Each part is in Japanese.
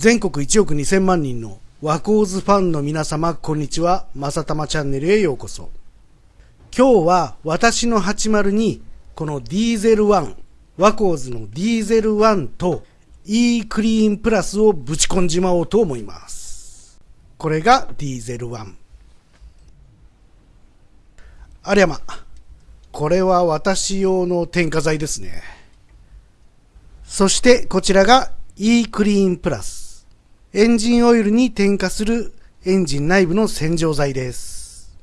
全国1億2000万人のワコーズファンの皆様、こんにちは。まさたまチャンネルへようこそ。今日は私の80にこのディーゼル1、ワコーズのディーゼル1と E クリーンプラスをぶち込んじまおうと思います。これがディーゼル1。ありゃま、これは私用の添加剤ですね。そしてこちらが E クリーンプラス。エンジンオイルに添加するエンジン内部の洗浄剤です。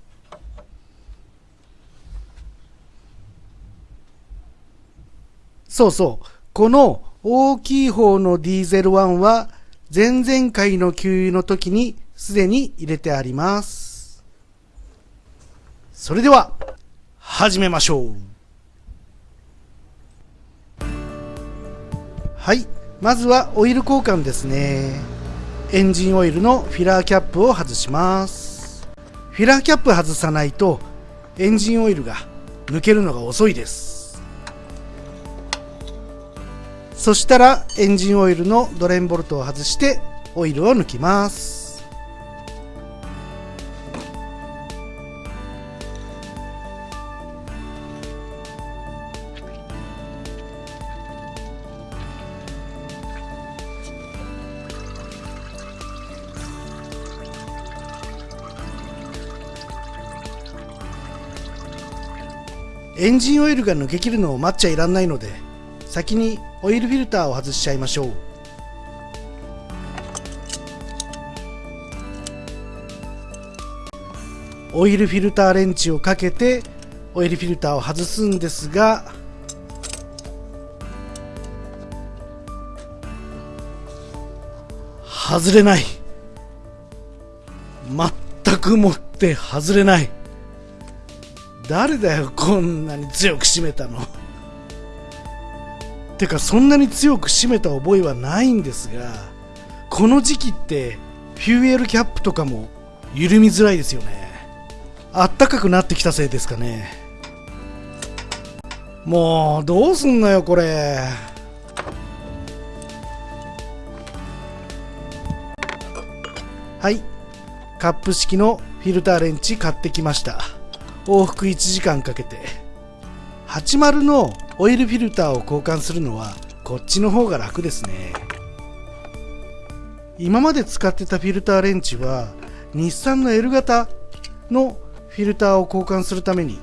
そうそう。この大きい方のディーゼル1は前々回の給油の時にすでに入れてあります。それでは始めましょうはいまずはオイル交換ですねエンジンオイルのフィラーキャップを外します。フィラーキャップ外さないとエンジンオイルが抜けるのが遅いです。そしたらエンジンオイルのドレンボルトを外してオイルを抜きます。エンジンオイルが抜けきるのを待っちゃいらんないので先にオイルフィルターを外しちゃいましょう。オイルフィルターレンチをかけてオイルフィルターを外すんですが外れない。全くもって外れない。誰だよこんなに強く締めたの。てかそんなに強く締めた覚えはないんですがこの時期ってフューエルキャップとかも緩みづらいですよね。あったかくなってきたせいですかね。もうどうすんのよこれ。はい。カップ式のフィルターレンチ買ってきました。往復1時間かけて。80のオイルフィルターを交換するのはこっちの方が楽ですね。今まで使ってたフィルターレンチは日産の L 型のフィルターを交換するために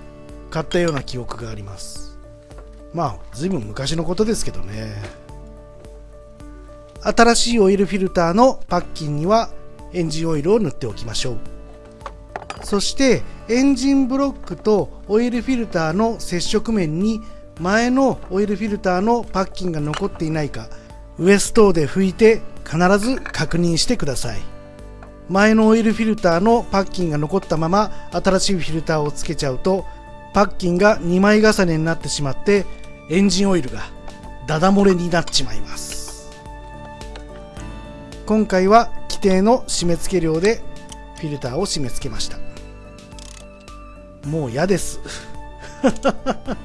買ったような記憶があります。まあ随分昔のことですけどね。新しいオイルフィルターのパッキンにはエンジンオイルを塗っておきましょう。そしてエンジンブロックとオイルフィルターの接触面に前のオイルフィルターのパッキンが残っていないかウエストで拭いて必ず確認してください。前のオイルフィルターのパッキンが残ったまま新しいフィルターをつけちゃうとパッキンが2枚重ねになってしまってエンジンオイルがダダ漏れになっちまいます。今回は規定の締め付け量でフィルターを締め付けました。もう嫌です。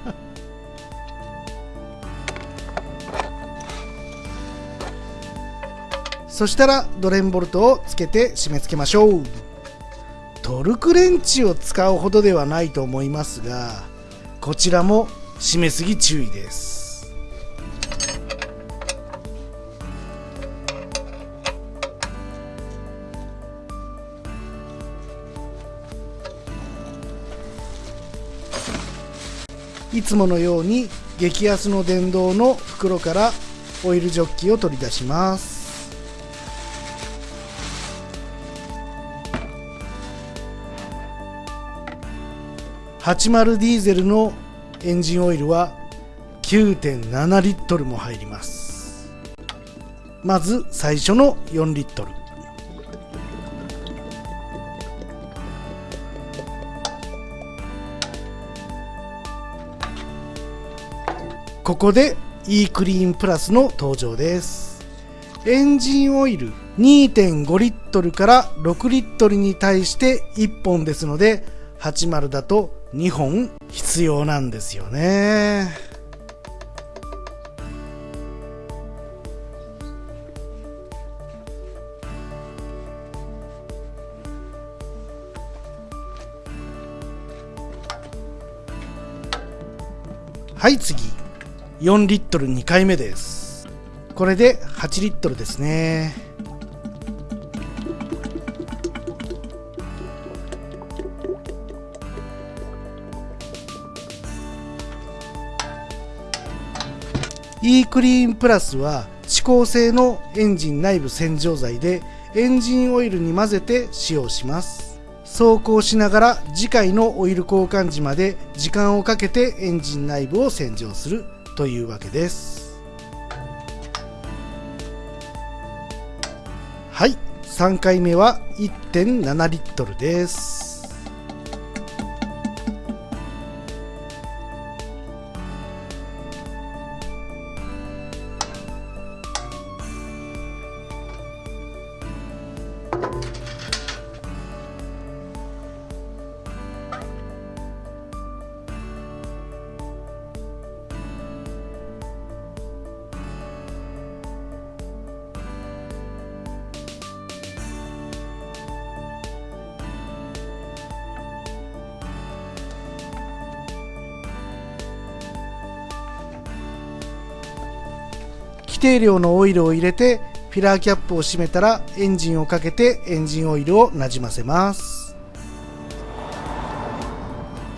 そしたらドレンボルトをつけて締め付けましょう。トルクレンチを使うほどではないと思いますがこちらも締めすぎ注意です。いつものように激安の電動の袋からオイルジョッキを取り出します。80ディーゼルのエンジンオイルは9.7リットルも入ります。まず最初の4リットル。ここで e クリーンプラスの登場です。エンジンオイル2.5リットルから6リットルに対して1本ですので80だと2本必要なんですよね。はい次。4リットル2回目です。これで8リットルですね。イークリーンプラスは指向性のエンジン内部洗浄剤でエンジンオイルに混ぜて使用します。走行しながら次回のオイル交換時まで時間をかけてエンジン内部を洗浄する。というわけです。はい。3回目は1.7リットルです。定量のオイルを入れてフィラーキャップを閉めたらエンジンをかけてエンジンオイルをなじませます。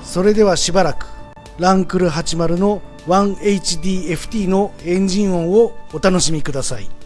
それではしばらくランクル80の 1HDFT のエンジン音をお楽しみください。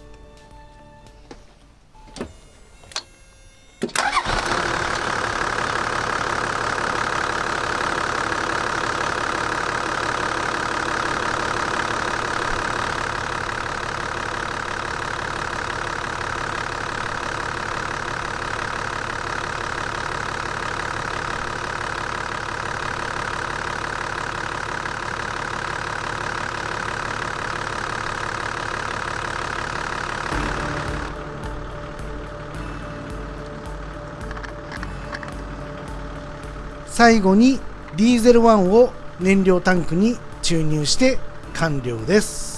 最後にディーゼル1を燃料タンクに注入して完了です。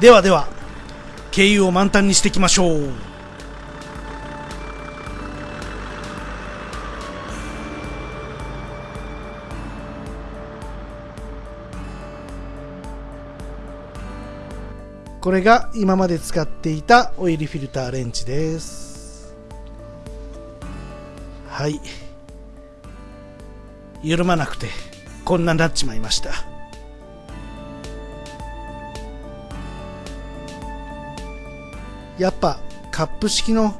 ではでは経由を満タンにしていきましょう。これが今まで使っていたオイルフィルターレンチです。はい。緩まなくてこんなになっちまいました。やっぱカップ式のフ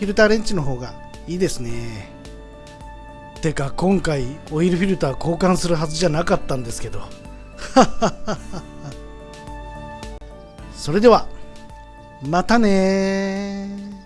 ィルターレンチの方がいいですね。てか今回オイルフィルター交換するはずじゃなかったんですけど。それではまたね